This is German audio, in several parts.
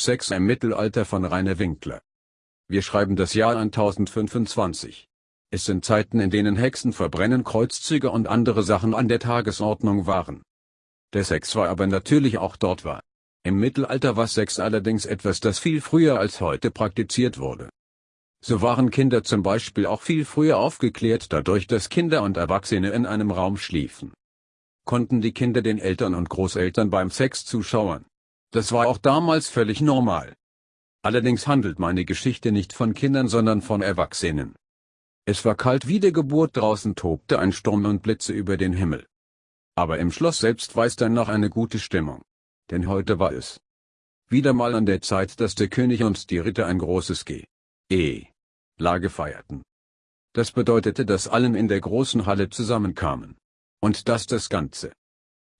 Sex im Mittelalter von Rainer Winkler. Wir schreiben das Jahr 1025. Es sind Zeiten in denen Hexen verbrennen Kreuzzüge und andere Sachen an der Tagesordnung waren. Der Sex war aber natürlich auch dort war. Im Mittelalter war Sex allerdings etwas das viel früher als heute praktiziert wurde. So waren Kinder zum Beispiel auch viel früher aufgeklärt dadurch dass Kinder und Erwachsene in einem Raum schliefen. Konnten die Kinder den Eltern und Großeltern beim Sex zuschauen. Das war auch damals völlig normal. Allerdings handelt meine Geschichte nicht von Kindern sondern von Erwachsenen. Es war kalt wie der Geburt draußen tobte ein Sturm und Blitze über den Himmel. Aber im Schloss selbst weiß dann noch eine gute Stimmung. Denn heute war es wieder mal an der Zeit, dass der König und die Ritter ein großes G. E. Lage feierten. Das bedeutete, dass allen in der großen Halle zusammenkamen. Und dass das Ganze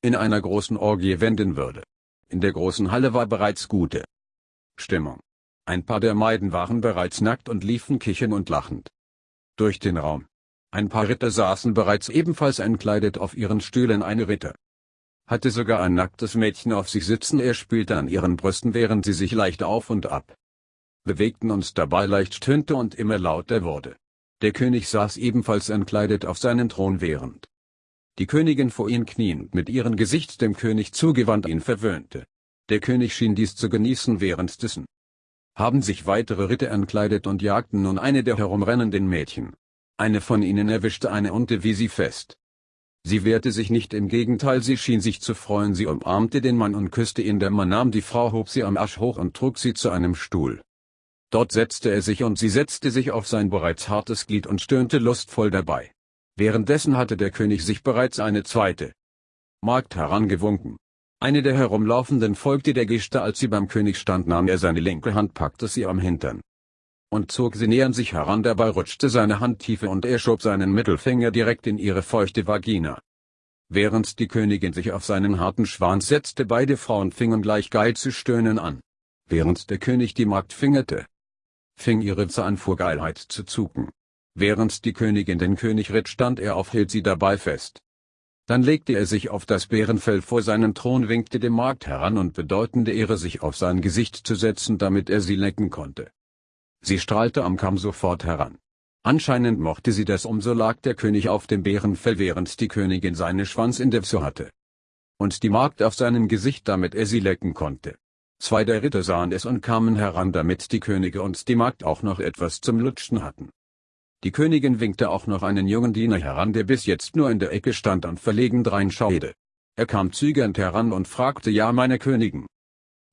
in einer großen Orgie wenden würde. In der großen Halle war bereits gute Stimmung. Ein paar der Maiden waren bereits nackt und liefen kichern und lachend durch den Raum. Ein paar Ritter saßen bereits ebenfalls entkleidet auf ihren Stühlen eine Ritter. Hatte sogar ein nacktes Mädchen auf sich sitzen er spielte an ihren Brüsten während sie sich leicht auf und ab bewegten und dabei leicht stöhnte und immer lauter wurde. Der König saß ebenfalls entkleidet auf seinem Thron während die Königin vor ihm kniend mit ihrem Gesicht dem König zugewandt ihn verwöhnte. Der König schien dies zu genießen währenddessen. Haben sich weitere Ritter entkleidet und jagten nun eine der herumrennenden Mädchen. Eine von ihnen erwischte eine unte wie sie fest. Sie wehrte sich nicht im Gegenteil sie schien sich zu freuen sie umarmte den Mann und küsste ihn der Mann nahm die Frau hob sie am Arsch hoch und trug sie zu einem Stuhl. Dort setzte er sich und sie setzte sich auf sein bereits hartes Glied und stöhnte lustvoll dabei. Währenddessen hatte der König sich bereits eine zweite Magd herangewunken. Eine der Herumlaufenden folgte der Geste als sie beim König stand nahm er seine linke Hand packte sie am Hintern und zog sie näher an sich heran dabei rutschte seine Hand tiefer und er schob seinen Mittelfinger direkt in ihre feuchte Vagina. Während die Königin sich auf seinen harten Schwanz setzte beide Frauen fingen gleich geil zu stöhnen an. Während der König die Magd fingerte, fing ihre Zahnfuhrgeilheit zu zucken. Während die Königin den König ritt stand er auf hielt sie dabei fest. Dann legte er sich auf das Bärenfell vor seinen Thron winkte dem Markt heran und bedeutende Ehre sich auf sein Gesicht zu setzen damit er sie lecken konnte. Sie strahlte am Kamm sofort heran. Anscheinend mochte sie das umso lag der König auf dem Bärenfell während die Königin seine Schwanz in der Pso hatte. Und die Magd auf seinem Gesicht damit er sie lecken konnte. Zwei der Ritter sahen es und kamen heran damit die Könige und die Magd auch noch etwas zum Lutschen hatten. Die Königin winkte auch noch einen jungen Diener heran, der bis jetzt nur in der Ecke stand und verlegen dreinschaute. Er kam zögernd heran und fragte ja meine Königin.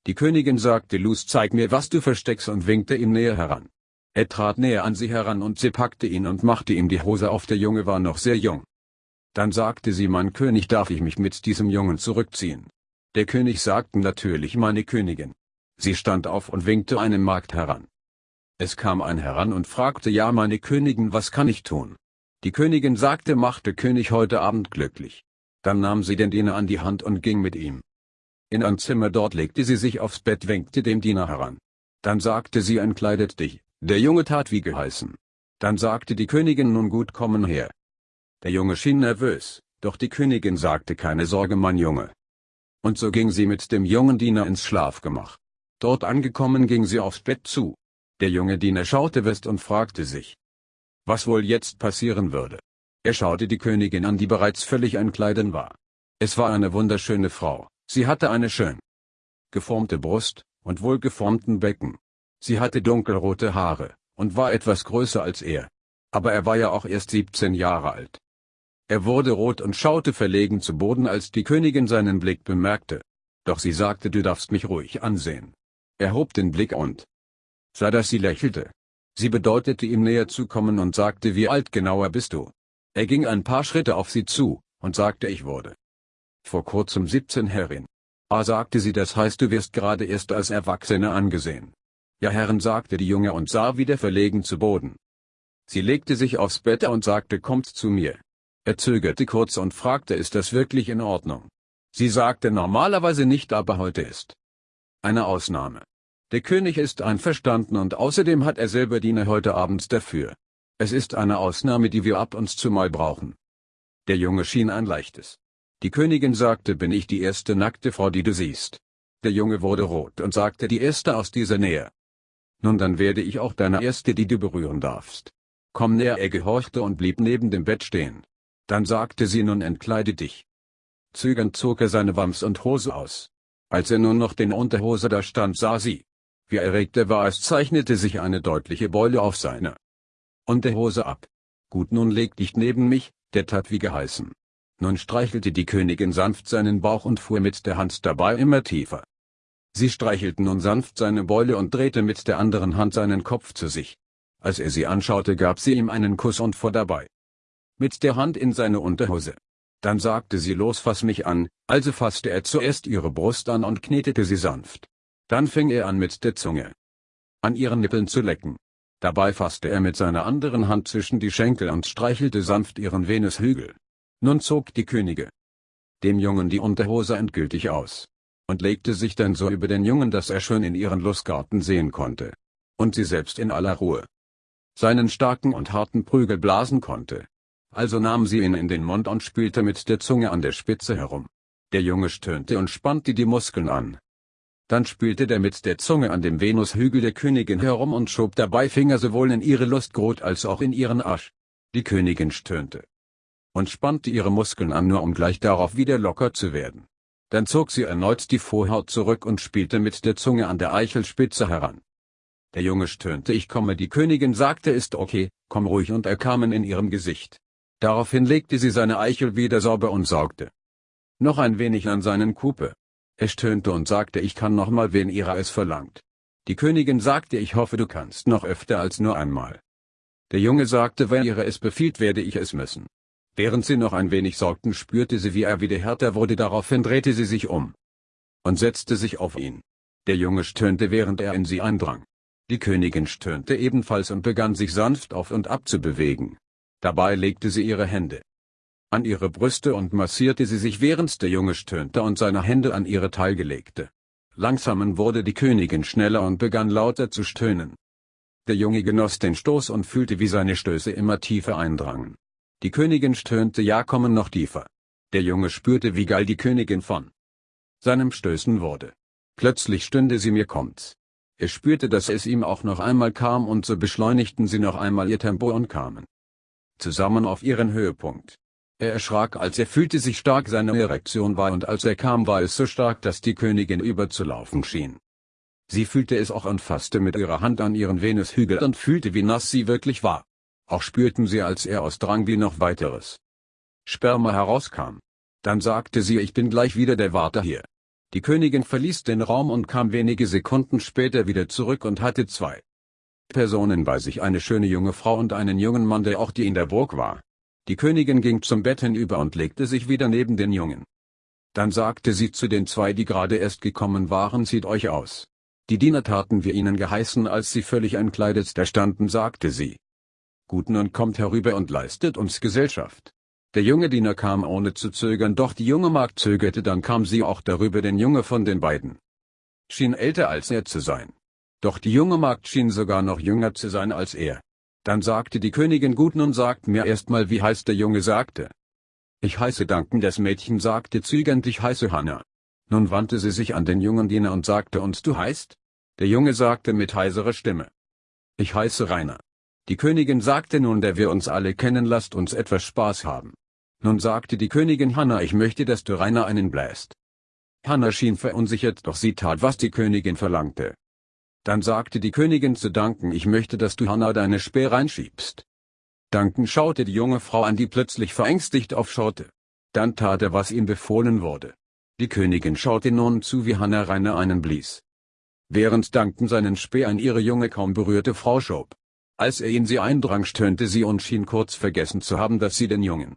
Die Königin sagte Luz zeig mir was du versteckst und winkte ihm näher heran. Er trat näher an sie heran und sie packte ihn und machte ihm die Hose auf der Junge war noch sehr jung. Dann sagte sie mein König darf ich mich mit diesem Jungen zurückziehen. Der König sagte natürlich meine Königin. Sie stand auf und winkte einen Magd heran. Es kam ein heran und fragte ja meine Königin was kann ich tun? Die Königin sagte machte König heute Abend glücklich. Dann nahm sie den Diener an die Hand und ging mit ihm. In ein Zimmer dort legte sie sich aufs Bett winkte dem Diener heran. Dann sagte sie entkleidet dich, der Junge tat wie geheißen. Dann sagte die Königin nun gut kommen her. Der Junge schien nervös, doch die Königin sagte keine Sorge mein Junge. Und so ging sie mit dem jungen Diener ins Schlafgemach. Dort angekommen ging sie aufs Bett zu. Der junge Diener schaute West und fragte sich, was wohl jetzt passieren würde. Er schaute die Königin an, die bereits völlig entkleiden war. Es war eine wunderschöne Frau, sie hatte eine schön geformte Brust und wohlgeformten Becken. Sie hatte dunkelrote Haare und war etwas größer als er. Aber er war ja auch erst 17 Jahre alt. Er wurde rot und schaute verlegen zu Boden, als die Königin seinen Blick bemerkte. Doch sie sagte, du darfst mich ruhig ansehen. Er hob den Blick und sah, dass sie lächelte. Sie bedeutete ihm näher zu kommen und sagte wie alt genauer bist du. Er ging ein paar Schritte auf sie zu, und sagte ich wurde vor kurzem 17 Herrin. Ah sagte sie das heißt du wirst gerade erst als Erwachsene angesehen. Ja Herren sagte die Junge und sah wieder verlegen zu Boden. Sie legte sich aufs Bett und sagte kommt zu mir. Er zögerte kurz und fragte ist das wirklich in Ordnung. Sie sagte normalerweise nicht aber heute ist eine Ausnahme. Der König ist einverstanden und außerdem hat er selber Diener heute Abend dafür. Es ist eine Ausnahme, die wir ab und zu mal brauchen. Der Junge schien ein leichtes. Die Königin sagte, bin ich die erste nackte Frau, die du siehst. Der Junge wurde rot und sagte die erste aus dieser Nähe. Nun dann werde ich auch deine erste die du berühren darfst. Komm näher er gehorchte und blieb neben dem Bett stehen. Dann sagte sie nun entkleide dich. Zögernd zog er seine Wams und Hose aus. Als er nun noch den Unterhose da stand sah sie. Wie erregt er war es zeichnete sich eine deutliche Beule auf seine Unterhose ab. Gut nun leg dich neben mich, der tat wie geheißen. Nun streichelte die Königin sanft seinen Bauch und fuhr mit der Hand dabei immer tiefer. Sie streichelten nun sanft seine Beule und drehte mit der anderen Hand seinen Kopf zu sich. Als er sie anschaute gab sie ihm einen Kuss und fuhr dabei mit der Hand in seine Unterhose. Dann sagte sie los fass mich an, also fasste er zuerst ihre Brust an und knetete sie sanft. Dann fing er an mit der Zunge an ihren Nippeln zu lecken. Dabei fasste er mit seiner anderen Hand zwischen die Schenkel und streichelte sanft ihren Venushügel. Nun zog die Könige dem Jungen die Unterhose endgültig aus und legte sich dann so über den Jungen, dass er schön in ihren Lustgarten sehen konnte. Und sie selbst in aller Ruhe seinen starken und harten Prügel blasen konnte. Also nahm sie ihn in den Mund und spülte mit der Zunge an der Spitze herum. Der Junge stöhnte und spannte die Muskeln an. Dann spülte der mit der Zunge an dem Venushügel der Königin herum und schob dabei Finger sowohl in ihre Lustgrot als auch in ihren Arsch. Die Königin stöhnte und spannte ihre Muskeln an nur um gleich darauf wieder locker zu werden. Dann zog sie erneut die Vorhaut zurück und spielte mit der Zunge an der Eichelspitze heran. Der Junge stöhnte ich komme die Königin sagte ist okay, komm ruhig und er kamen in ihrem Gesicht. Daraufhin legte sie seine Eichel wieder sauber und saugte noch ein wenig an seinen Kupe. Er stöhnte und sagte ich kann noch mal wenn ihrer es verlangt. Die Königin sagte ich hoffe du kannst noch öfter als nur einmal. Der Junge sagte wenn ihre es befiehlt werde ich es müssen. Während sie noch ein wenig saugten spürte sie wie er wieder härter wurde daraufhin drehte sie sich um und setzte sich auf ihn. Der Junge stöhnte während er in sie eindrang. Die Königin stöhnte ebenfalls und begann sich sanft auf und ab zu bewegen. Dabei legte sie ihre Hände an ihre Brüste und massierte sie sich während der Junge stöhnte und seine Hände an ihre Taille legte. Langsamen wurde die Königin schneller und begann lauter zu stöhnen. Der Junge genoss den Stoß und fühlte wie seine Stöße immer tiefer eindrangen. Die Königin stöhnte ja kommen noch tiefer. Der Junge spürte wie geil die Königin von seinem Stößen wurde. Plötzlich stünde sie mir kommt's. Er spürte dass es ihm auch noch einmal kam und so beschleunigten sie noch einmal ihr Tempo und kamen zusammen auf ihren Höhepunkt. Er erschrak als er fühlte sich stark seine Erektion war und als er kam war es so stark dass die Königin überzulaufen schien. Sie fühlte es auch und fasste mit ihrer Hand an ihren Venushügel und fühlte wie nass sie wirklich war. Auch spürten sie als er aus Drang wie noch weiteres Sperma herauskam. Dann sagte sie ich bin gleich wieder der Warte hier. Die Königin verließ den Raum und kam wenige Sekunden später wieder zurück und hatte zwei Personen bei sich eine schöne junge Frau und einen jungen Mann der auch die in der Burg war. Die Königin ging zum Bett hinüber und legte sich wieder neben den Jungen. Dann sagte sie zu den zwei die gerade erst gekommen waren zieht euch aus. Die Diener taten wir ihnen geheißen als sie völlig entkleidet da standen sagte sie. Gut nun kommt herüber und leistet uns Gesellschaft. Der junge Diener kam ohne zu zögern doch die junge Magd zögerte dann kam sie auch darüber den Junge von den beiden. Schien älter als er zu sein. Doch die junge Magd schien sogar noch jünger zu sein als er. Dann sagte die Königin gut nun sagt mir erstmal wie heißt der Junge sagte. Ich heiße Danken das Mädchen sagte zögernd ich heiße Hanna. Nun wandte sie sich an den jungen Diener und sagte und du heißt? Der Junge sagte mit heiserer Stimme. Ich heiße Rainer. Die Königin sagte nun der wir uns alle kennen lasst uns etwas Spaß haben. Nun sagte die Königin Hanna ich möchte dass du Rainer einen bläst. Hanna schien verunsichert doch sie tat was die Königin verlangte. Dann sagte die Königin zu Duncan ich möchte dass du Hannah deine Speer reinschiebst. Duncan schaute die junge Frau an die plötzlich verängstigt aufschaute. Dann tat er was ihm befohlen wurde. Die Königin schaute nun zu wie Hannah Rainer einen blies. Während Duncan seinen Speer an ihre junge kaum berührte Frau schob. Als er in sie eindrang stöhnte sie und schien kurz vergessen zu haben dass sie den Jungen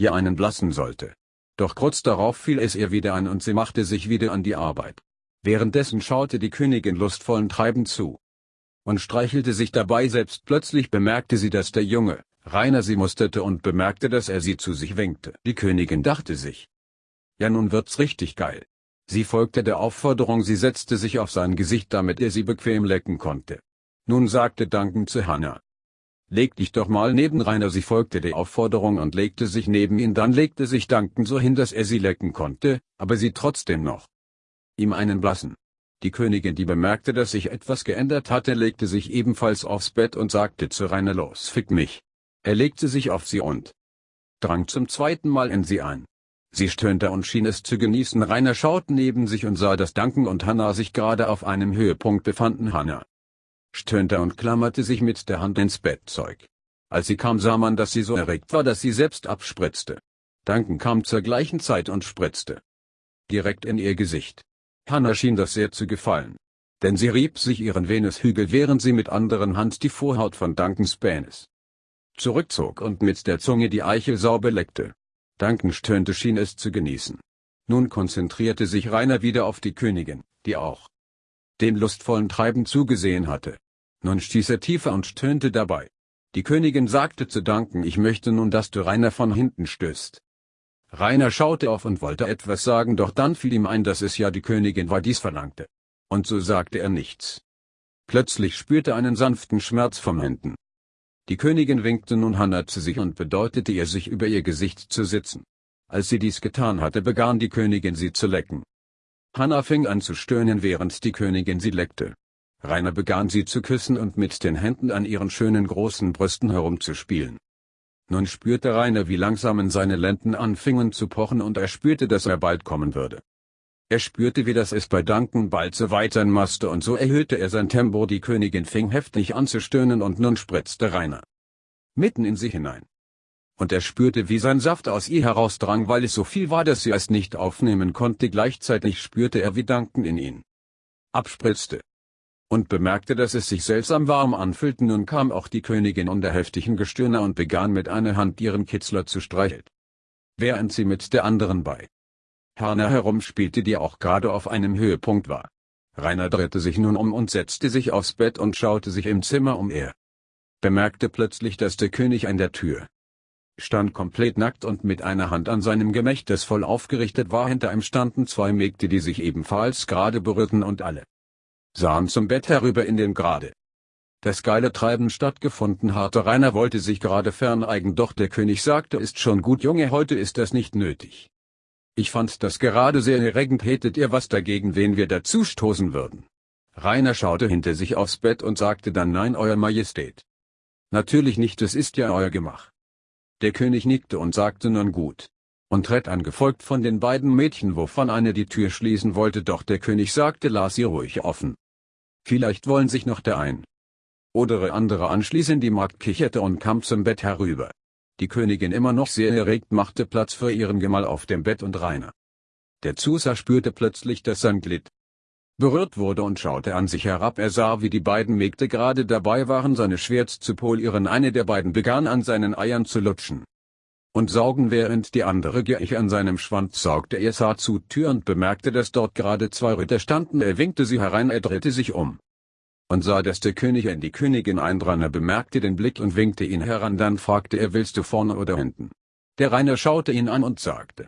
ihr einen blassen sollte. Doch kurz darauf fiel es ihr wieder ein und sie machte sich wieder an die Arbeit. Währenddessen schaute die Königin lustvollen Treiben zu und streichelte sich dabei selbst plötzlich bemerkte sie dass der Junge, Rainer sie musterte und bemerkte dass er sie zu sich winkte. Die Königin dachte sich. Ja nun wird's richtig geil. Sie folgte der Aufforderung sie setzte sich auf sein Gesicht damit er sie bequem lecken konnte. Nun sagte Duncan zu Hannah. Leg dich doch mal neben Rainer sie folgte der Aufforderung und legte sich neben ihn dann legte sich Duncan so hin dass er sie lecken konnte, aber sie trotzdem noch ihm einen blassen. Die Königin die bemerkte dass sich etwas geändert hatte legte sich ebenfalls aufs Bett und sagte zu Rainer los fick mich. Er legte sich auf sie und drang zum zweiten Mal in sie ein. Sie stöhnte und schien es zu genießen Rainer schaute neben sich und sah dass Duncan und Hannah sich gerade auf einem Höhepunkt befanden Hannah stöhnte und klammerte sich mit der Hand ins Bettzeug. Als sie kam sah man dass sie so erregt war dass sie selbst abspritzte. Duncan kam zur gleichen Zeit und spritzte direkt in ihr Gesicht. Hannah schien das sehr zu gefallen. Denn sie rieb sich ihren Venushügel während sie mit anderen Hand die Vorhaut von Duncans Penis zurückzog und mit der Zunge die Eichel sauber leckte. Duncan stöhnte schien es zu genießen. Nun konzentrierte sich Rainer wieder auf die Königin, die auch dem lustvollen Treiben zugesehen hatte. Nun stieß er tiefer und stöhnte dabei. Die Königin sagte zu Duncan ich möchte nun dass du Rainer von hinten stößt. Rainer schaute auf und wollte etwas sagen doch dann fiel ihm ein dass es ja die Königin war dies verlangte. Und so sagte er nichts. Plötzlich spürte einen sanften Schmerz vom Händen. Die Königin winkte nun Hannah zu sich und bedeutete ihr sich über ihr Gesicht zu sitzen. Als sie dies getan hatte begann die Königin sie zu lecken. Hannah fing an zu stöhnen während die Königin sie leckte. Rainer begann sie zu küssen und mit den Händen an ihren schönen großen Brüsten herumzuspielen. Nun spürte Rainer wie langsam seine Lenden anfingen zu pochen und er spürte dass er bald kommen würde. Er spürte wie das es bei Duncan bald so weit sein musste und so erhöhte er sein Tempo die Königin fing heftig an zu stöhnen und nun spritzte Rainer mitten in sie hinein. Und er spürte wie sein Saft aus ihr herausdrang weil es so viel war dass sie es nicht aufnehmen konnte gleichzeitig spürte er wie Duncan in ihn abspritzte und bemerkte dass es sich seltsam warm anfühlte nun kam auch die Königin unter heftigen Gestöhne und begann mit einer Hand ihren Kitzler zu streicheln. Während sie mit der anderen bei Hannah herumspielte die auch gerade auf einem Höhepunkt war. Rainer drehte sich nun um und setzte sich aufs Bett und schaute sich im Zimmer um er. Bemerkte plötzlich dass der König an der Tür stand komplett nackt und mit einer Hand an seinem Gemächt das voll aufgerichtet war hinter ihm standen zwei Mägde die sich ebenfalls gerade berührten und alle sahen zum Bett herüber in den gerade das geile Treiben stattgefunden hatte Rainer wollte sich gerade ferneigen doch der König sagte ist schon gut Junge heute ist das nicht nötig. Ich fand das gerade sehr erregend hättet ihr was dagegen wen wir dazu stoßen würden. Rainer schaute hinter sich aufs Bett und sagte dann nein Euer Majestät. Natürlich nicht es ist ja euer Gemach. Der König nickte und sagte nun gut. Und Red angefolgt von den beiden Mädchen wovon eine die Tür schließen wollte doch der König sagte las sie ruhig offen. Vielleicht wollen sich noch der ein oder andere anschließen die Magd kicherte und kam zum Bett herüber. Die Königin immer noch sehr erregt machte Platz für ihren Gemahl auf dem Bett und Rainer. Der Zuser spürte plötzlich dass sein Glied berührt wurde und schaute an sich herab er sah wie die beiden Mägde gerade dabei waren seine Schwert zu polieren eine der beiden begann an seinen Eiern zu lutschen und saugen während die andere gierig an seinem Schwanz saugte er sah zu Tür und bemerkte dass dort gerade zwei Ritter standen er winkte sie herein er drehte sich um und sah dass der König in die Königin eindrang er bemerkte den Blick und winkte ihn heran dann fragte er willst du vorne oder hinten. Der Rainer schaute ihn an und sagte.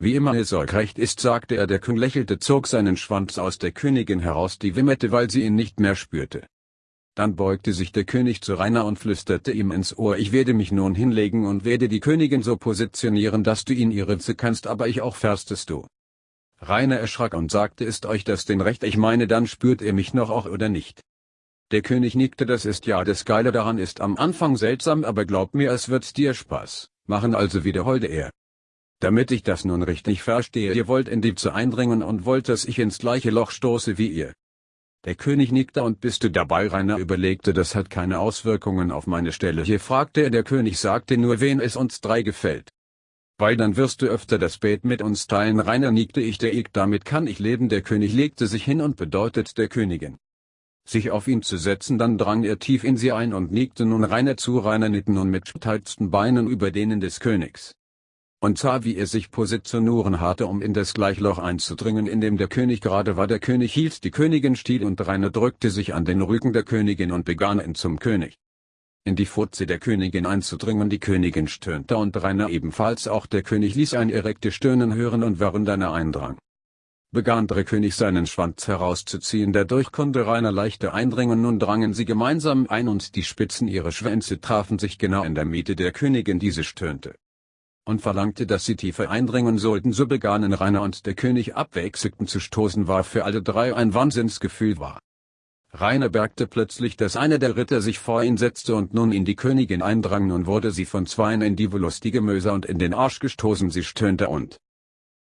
Wie immer es euch recht ist sagte er der König lächelte zog seinen Schwanz aus der Königin heraus die wimmerte weil sie ihn nicht mehr spürte. Dann beugte sich der König zu Rainer und flüsterte ihm ins Ohr ich werde mich nun hinlegen und werde die Königin so positionieren dass du ihn ihre kannst aber ich auch fährstest du. Rainer erschrak und sagte ist euch das denn recht ich meine dann spürt ihr mich noch auch oder nicht. Der König nickte das ist ja das Geile daran ist am Anfang seltsam aber glaub mir es wird dir Spaß machen also wiederholte er. Damit ich das nun richtig verstehe ihr wollt in die zu eindringen und wollt dass ich ins gleiche Loch stoße wie ihr. Der König nickte und bist du dabei Rainer? Überlegte das hat keine Auswirkungen auf meine Stelle. Hier fragte er der König sagte nur wen es uns drei gefällt. Weil dann wirst du öfter das Bett mit uns teilen. Rainer nickte ich der ich damit kann ich leben. Der König legte sich hin und bedeutet der Königin. Sich auf ihn zu setzen dann drang er tief in sie ein und nickte nun Rainer zu. Rainer nickte nun mit steilsten Beinen über denen des Königs und sah wie er sich positionieren hatte um in das Gleichloch einzudringen in dem der König gerade war der König hielt die Königin still und Rainer drückte sich an den Rücken der Königin und begann ihn zum König in die Furze der Königin einzudringen. Die Königin stöhnte und Rainer ebenfalls auch der König ließ ein erregtes Stöhnen hören und während einer eindrang, begann der König seinen Schwanz herauszuziehen. Dadurch konnte Rainer leichter eindringen. Nun drangen sie gemeinsam ein und die Spitzen ihrer Schwänze trafen sich genau in der Mitte der Königin. Diese stöhnte und verlangte dass sie tiefer eindringen sollten. So begannen Rainer und der König abwechselnd zu stoßen war für alle drei ein Wahnsinnsgefühl war. Rainer merkte plötzlich dass einer der Ritter sich vor ihn setzte und nun in die Königin eindrang. Nun wurde sie von zweien in die lustige Möser und in den Arsch gestoßen. Sie stöhnte und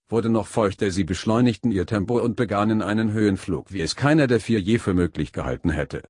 wurde noch feuchter. Sie beschleunigten ihr Tempo und begannen einen Höhenflug wie es keiner der vier je für möglich gehalten hätte